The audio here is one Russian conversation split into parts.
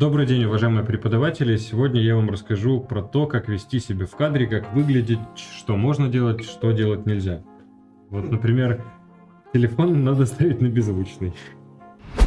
Добрый день, уважаемые преподаватели! Сегодня я вам расскажу про то, как вести себя в кадре, как выглядеть, что можно делать, что делать нельзя. Вот, например, телефон надо ставить на беззвучный.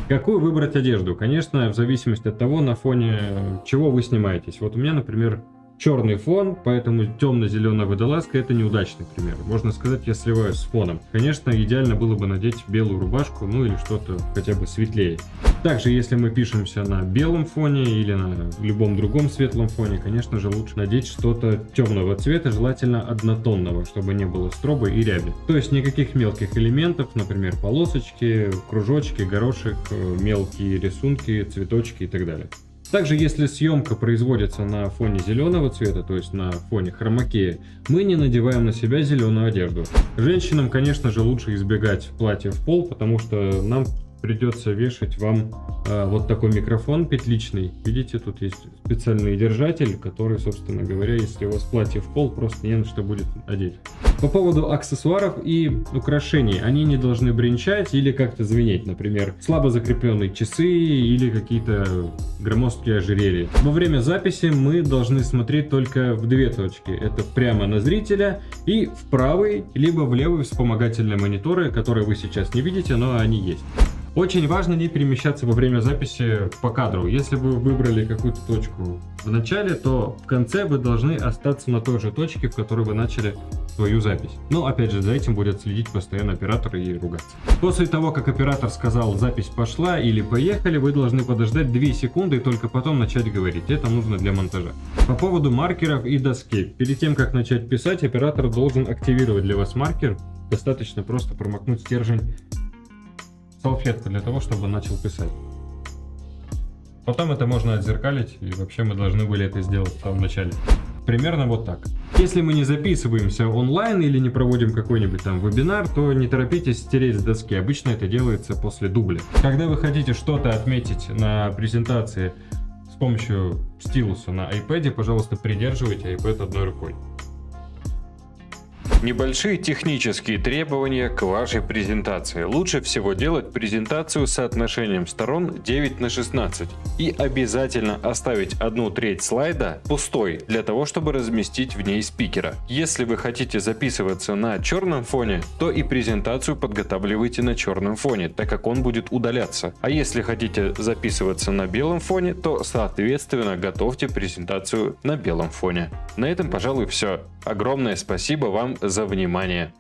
Какую выбрать одежду? Конечно, в зависимости от того, на фоне чего вы снимаетесь. Вот у меня, например, черный фон, поэтому темно-зеленая водолазка это неудачный пример. Можно сказать, я сливаюсь с фоном. Конечно, идеально было бы надеть белую рубашку, ну или что-то хотя бы светлее. Также, если мы пишемся на белом фоне или на любом другом светлом фоне, конечно же, лучше надеть что-то темного цвета, желательно однотонного, чтобы не было строба и ряби. То есть никаких мелких элементов, например, полосочки, кружочки, горошек, э, мелкие рисунки, цветочки и так далее. Также, если съемка производится на фоне зеленого цвета, то есть на фоне хромакея, мы не надеваем на себя зеленую одежду. Женщинам, конечно же, лучше избегать платья в пол, потому что нам придется вешать вам э, вот такой микрофон петличный. Видите, тут есть специальный держатель, который, собственно говоря, если у вас платье в пол, просто не на что будет одеть. По поводу аксессуаров и украшений. Они не должны бренчать или как-то звенеть. Например, слабо закрепленные часы или какие-то громоздкие ожерелья. Во время записи мы должны смотреть только в две точки. Это прямо на зрителя и в правый, либо в левый вспомогательные мониторы, которые вы сейчас не видите, но они есть. Очень важно не перемещаться во время записи по кадру. Если вы выбрали какую-то точку в начале, то в конце вы должны остаться на той же точке, в которой вы начали свою запись. Но опять же, за этим будет следить постоянно оператор и ругаться. После того, как оператор сказал запись пошла или поехали, вы должны подождать 2 секунды и только потом начать говорить. Это нужно для монтажа. По поводу маркеров и доски. Перед тем, как начать писать, оператор должен активировать для вас маркер. Достаточно просто промокнуть стержень салфетку для того, чтобы начал писать. Потом это можно отзеркалить, и вообще мы должны были это сделать в самом начале. Примерно вот так. Если мы не записываемся онлайн или не проводим какой-нибудь там вебинар, то не торопитесь стереть с доски. Обычно это делается после дубля. Когда вы хотите что-то отметить на презентации с помощью стилуса на iPad, пожалуйста, придерживайте iPad одной рукой. Небольшие технические требования к вашей презентации. Лучше всего делать презентацию с соотношением сторон 9 на 16. И обязательно оставить одну треть слайда пустой, для того, чтобы разместить в ней спикера. Если вы хотите записываться на черном фоне, то и презентацию подготавливайте на черном фоне, так как он будет удаляться. А если хотите записываться на белом фоне, то соответственно готовьте презентацию на белом фоне. На этом, пожалуй, все. Огромное спасибо вам за внимание.